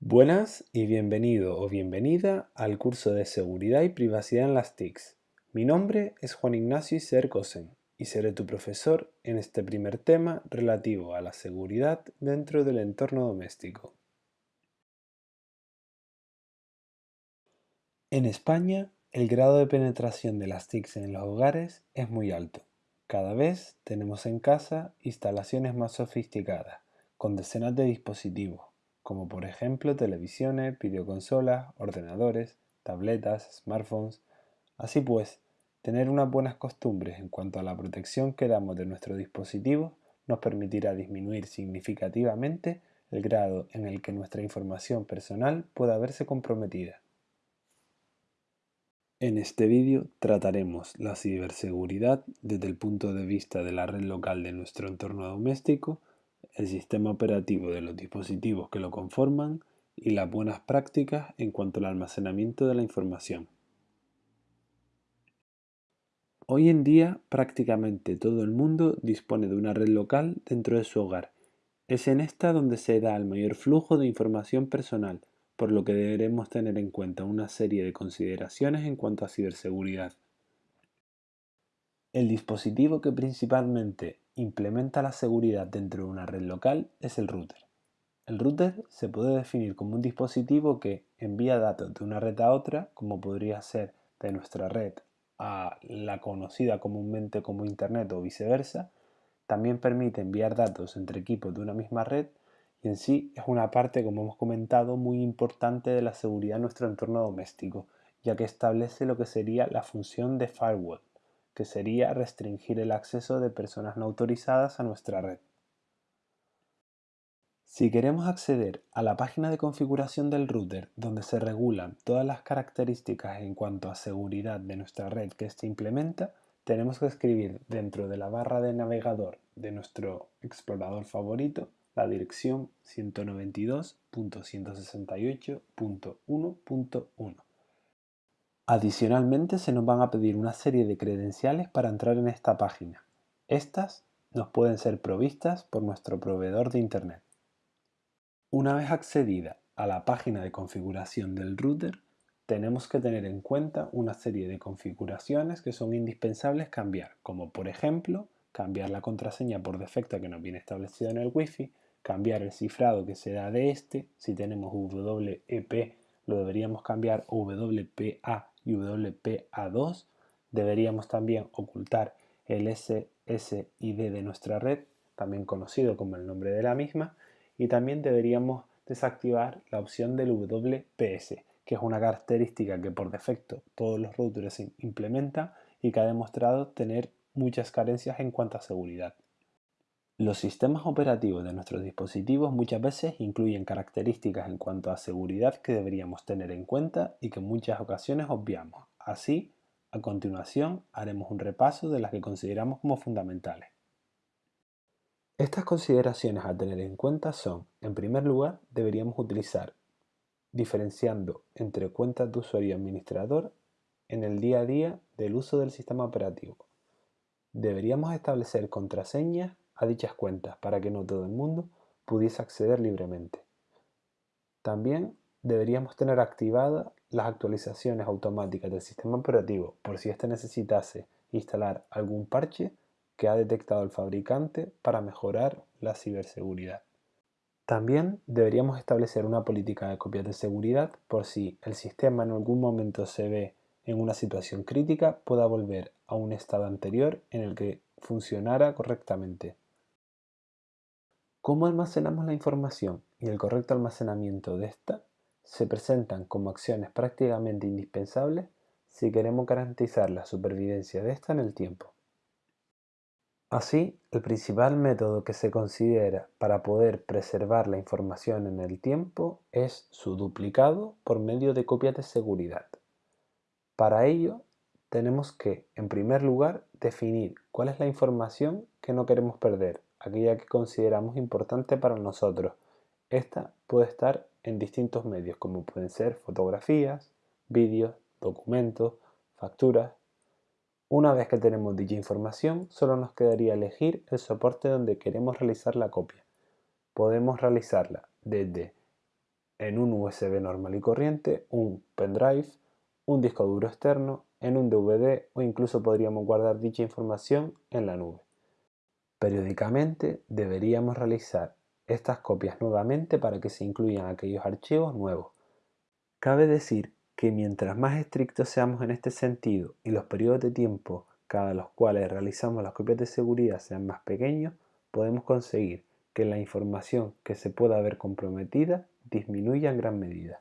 Buenas y bienvenido o bienvenida al curso de Seguridad y Privacidad en las TICs. Mi nombre es Juan Ignacio Iser Cosen y seré tu profesor en este primer tema relativo a la seguridad dentro del entorno doméstico. En España, el grado de penetración de las TICs en los hogares es muy alto. Cada vez tenemos en casa instalaciones más sofisticadas, con decenas de dispositivos, como por ejemplo televisiones, videoconsolas, ordenadores, tabletas, smartphones. Así pues, tener unas buenas costumbres en cuanto a la protección que damos de nuestros dispositivos nos permitirá disminuir significativamente el grado en el que nuestra información personal pueda verse comprometida. En este vídeo trataremos la ciberseguridad desde el punto de vista de la red local de nuestro entorno doméstico el sistema operativo de los dispositivos que lo conforman y las buenas prácticas en cuanto al almacenamiento de la información. Hoy en día prácticamente todo el mundo dispone de una red local dentro de su hogar. Es en esta donde se da el mayor flujo de información personal, por lo que deberemos tener en cuenta una serie de consideraciones en cuanto a ciberseguridad. El dispositivo que principalmente implementa la seguridad dentro de una red local es el router. El router se puede definir como un dispositivo que envía datos de una red a otra, como podría ser de nuestra red a la conocida comúnmente como Internet o viceversa. También permite enviar datos entre equipos de una misma red y en sí es una parte, como hemos comentado, muy importante de la seguridad en nuestro entorno doméstico, ya que establece lo que sería la función de firewall que sería restringir el acceso de personas no autorizadas a nuestra red. Si queremos acceder a la página de configuración del router donde se regulan todas las características en cuanto a seguridad de nuestra red que éste implementa, tenemos que escribir dentro de la barra de navegador de nuestro explorador favorito la dirección 192.168.1.1 Adicionalmente se nos van a pedir una serie de credenciales para entrar en esta página. Estas nos pueden ser provistas por nuestro proveedor de Internet. Una vez accedida a la página de configuración del router, tenemos que tener en cuenta una serie de configuraciones que son indispensables cambiar, como por ejemplo cambiar la contraseña por defecto que nos viene establecida en el Wi-Fi, cambiar el cifrado que se da de este, si tenemos WEP lo deberíamos cambiar a WPA y WPA2, deberíamos también ocultar el SSID de nuestra red, también conocido como el nombre de la misma, y también deberíamos desactivar la opción del WPS, que es una característica que por defecto todos los routers implementan y que ha demostrado tener muchas carencias en cuanto a seguridad. Los sistemas operativos de nuestros dispositivos muchas veces incluyen características en cuanto a seguridad que deberíamos tener en cuenta y que en muchas ocasiones obviamos. Así, a continuación haremos un repaso de las que consideramos como fundamentales. Estas consideraciones a tener en cuenta son, en primer lugar, deberíamos utilizar diferenciando entre cuentas de usuario y administrador en el día a día del uso del sistema operativo. Deberíamos establecer contraseñas a dichas cuentas para que no todo el mundo pudiese acceder libremente. También deberíamos tener activadas las actualizaciones automáticas del sistema operativo por si éste necesitase instalar algún parche que ha detectado el fabricante para mejorar la ciberseguridad. También deberíamos establecer una política de copias de seguridad por si el sistema en algún momento se ve en una situación crítica pueda volver a un estado anterior en el que funcionara correctamente. Cómo almacenamos la información y el correcto almacenamiento de esta se presentan como acciones prácticamente indispensables si queremos garantizar la supervivencia de esta en el tiempo. Así, el principal método que se considera para poder preservar la información en el tiempo es su duplicado por medio de copias de seguridad. Para ello, tenemos que, en primer lugar, definir cuál es la información que no queremos perder aquella que consideramos importante para nosotros. Esta puede estar en distintos medios, como pueden ser fotografías, vídeos, documentos, facturas. Una vez que tenemos dicha información, solo nos quedaría elegir el soporte donde queremos realizar la copia. Podemos realizarla desde en un USB normal y corriente, un pendrive, un disco duro externo, en un DVD o incluso podríamos guardar dicha información en la nube. Periódicamente deberíamos realizar estas copias nuevamente para que se incluyan aquellos archivos nuevos. Cabe decir que mientras más estrictos seamos en este sentido y los periodos de tiempo cada los cuales realizamos las copias de seguridad sean más pequeños, podemos conseguir que la información que se pueda ver comprometida disminuya en gran medida.